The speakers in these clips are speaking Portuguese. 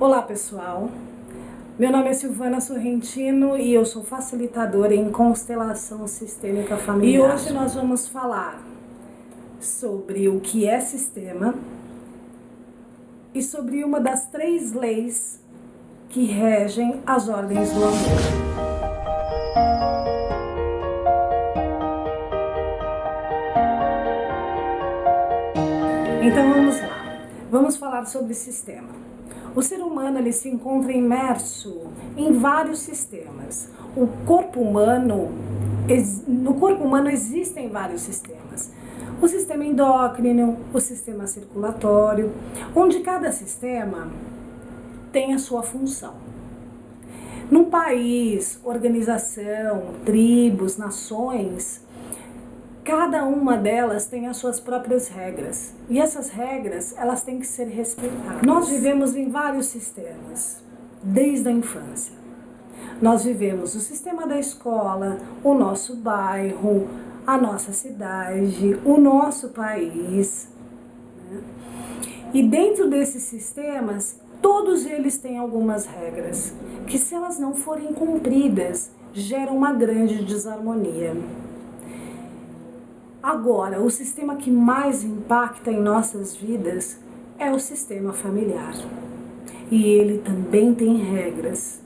Olá pessoal, meu nome é Silvana Sorrentino e eu sou facilitadora em constelação sistêmica familiar. E hoje nós vamos falar sobre o que é sistema e sobre uma das três leis que regem as ordens do amor. Então vamos lá, vamos falar sobre sistema. O ser humano ele se encontra imerso em vários sistemas. O corpo humano, no corpo humano existem vários sistemas. O sistema endócrino, o sistema circulatório, onde cada sistema tem a sua função. Num país, organização, tribos, nações, Cada uma delas tem as suas próprias regras e essas regras elas têm que ser respeitadas. Nós vivemos em vários sistemas desde a infância. Nós vivemos o sistema da escola, o nosso bairro, a nossa cidade, o nosso país. Né? E dentro desses sistemas, todos eles têm algumas regras que, se elas não forem cumpridas, geram uma grande desarmonia. Agora, o sistema que mais impacta em nossas vidas é o sistema familiar. E ele também tem regras.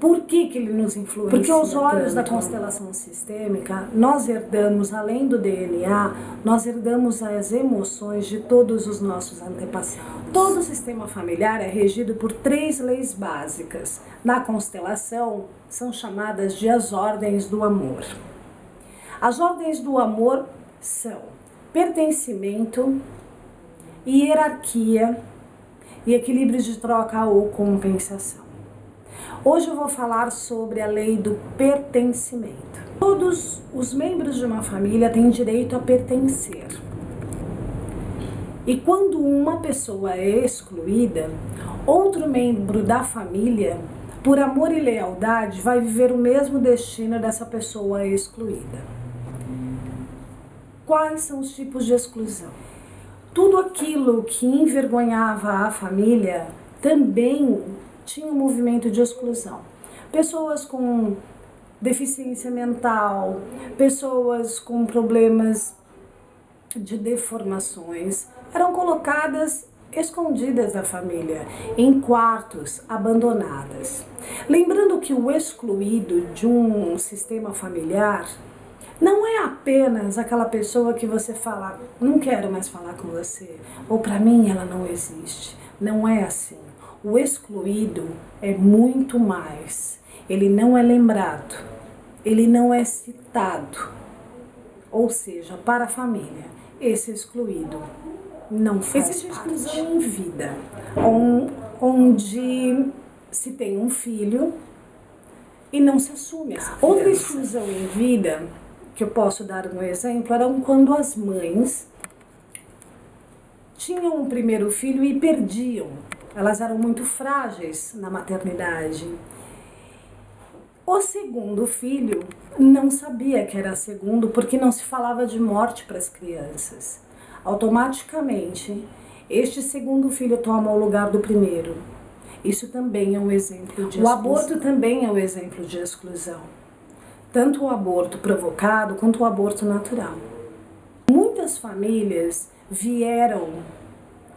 Por que, que ele nos influencia? Porque aos olhos tanto? da constelação sistêmica, nós herdamos, além do DNA, nós herdamos as emoções de todos os nossos antepassados. Todo o sistema familiar é regido por três leis básicas. Na constelação, são chamadas de as ordens do amor. As ordens do amor são pertencimento, hierarquia e equilíbrio de troca ou compensação. Hoje eu vou falar sobre a lei do pertencimento. Todos os membros de uma família têm direito a pertencer. E quando uma pessoa é excluída, outro membro da família, por amor e lealdade, vai viver o mesmo destino dessa pessoa excluída. Quais são os tipos de exclusão? Tudo aquilo que envergonhava a família também tinha um movimento de exclusão. Pessoas com deficiência mental, pessoas com problemas de deformações eram colocadas escondidas da família, em quartos, abandonadas. Lembrando que o excluído de um sistema familiar não é apenas aquela pessoa que você fala, não quero mais falar com você, ou para mim ela não existe. Não é assim. O excluído é muito mais. Ele não é lembrado, ele não é citado. Ou seja, para a família, esse excluído não faz Existe parte. exclusão em vida, onde se tem um filho e não se assume essa Outra exclusão em vida que eu posso dar um exemplo eram quando as mães tinham um primeiro filho e perdiam. Elas eram muito frágeis na maternidade. O segundo filho não sabia que era segundo porque não se falava de morte para as crianças. Automaticamente, este segundo filho toma o lugar do primeiro. Isso também é um exemplo de exclusão. O aborto também é um exemplo de exclusão tanto o aborto provocado quanto o aborto natural. Muitas famílias vieram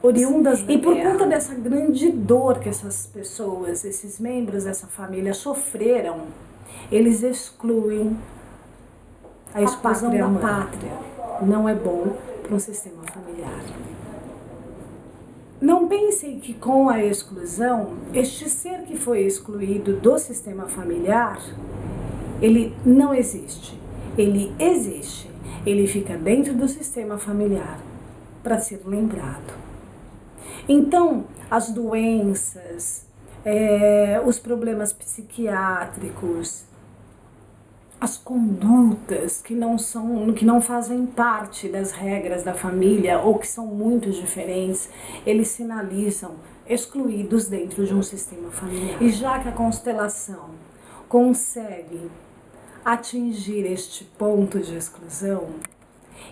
oriundas da E por guerra. conta dessa grande dor que essas pessoas, esses membros dessa família sofreram, eles excluem a exclusão da mãe. pátria. Não é bom para um sistema familiar. Não pensem que com a exclusão, este ser que foi excluído do sistema familiar ele não existe. Ele existe. Ele fica dentro do sistema familiar para ser lembrado. Então, as doenças, é, os problemas psiquiátricos, as condutas que não são, que não fazem parte das regras da família ou que são muito diferentes, eles sinalizam excluídos dentro de um sistema familiar. E já que a constelação consegue atingir este ponto de exclusão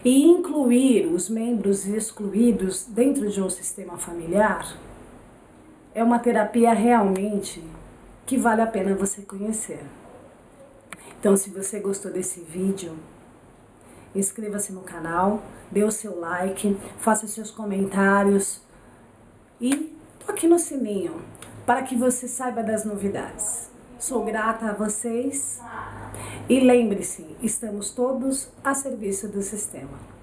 e incluir os membros excluídos dentro de um sistema familiar, é uma terapia realmente que vale a pena você conhecer. Então, se você gostou desse vídeo, inscreva-se no canal, dê o seu like, faça seus comentários e toque no sininho para que você saiba das novidades. Sou grata a vocês e lembre-se, estamos todos a serviço do sistema.